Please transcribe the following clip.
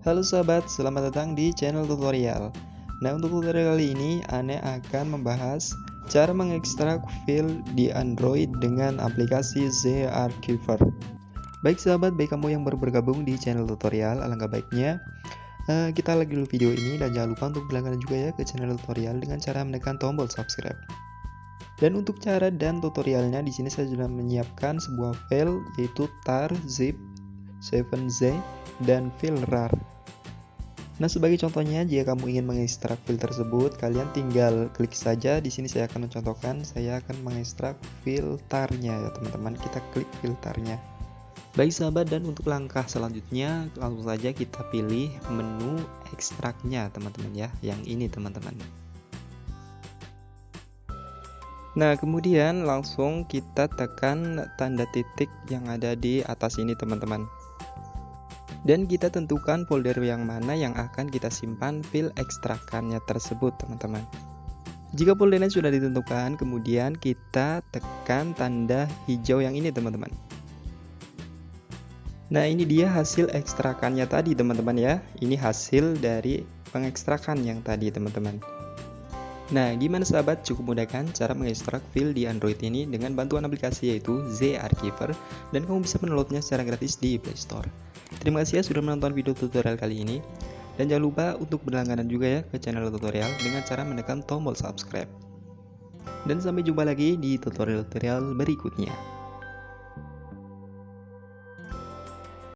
Halo sahabat, selamat datang di channel tutorial. Nah, untuk tutorial kali ini, Ane akan membahas cara mengekstrak file di Android dengan aplikasi Z Archiver. Baik sahabat, baik kamu yang baru bergabung di channel tutorial, alangkah baiknya uh, kita lagi dulu video ini dan jangan lupa untuk berlangganan juga ya ke channel tutorial dengan cara menekan tombol subscribe. Dan untuk cara dan tutorialnya di sini saya sudah menyiapkan sebuah file yaitu tar zip 7z dan file rar. Nah, sebagai contohnya, jika kamu ingin mengekstrak file tersebut, kalian tinggal klik saja. Di sini saya akan mencontohkan, saya akan mengekstrak filternya ya teman-teman. Kita klik filternya. Baik sahabat, dan untuk langkah selanjutnya, langsung saja kita pilih menu ekstraknya teman-teman ya. Yang ini teman-teman. Nah, kemudian langsung kita tekan tanda titik yang ada di atas ini teman-teman dan kita tentukan folder yang mana yang akan kita simpan file ekstrakannya tersebut teman-teman. Jika foldernya sudah ditentukan kemudian kita tekan tanda hijau yang ini teman-teman. Nah ini dia hasil ekstrakannya tadi teman-teman ya. Ini hasil dari pengekstrakan yang tadi teman-teman Nah, gimana sahabat? Cukup mudah kan cara mengekstrak file di Android ini dengan bantuan aplikasi yaitu Z Archiver dan kamu bisa mendownloadnya secara gratis di Play Store. Terima kasih ya sudah menonton video tutorial kali ini dan jangan lupa untuk berlangganan juga ya ke channel tutorial dengan cara menekan tombol subscribe. Dan sampai jumpa lagi di tutorial-tutorial berikutnya.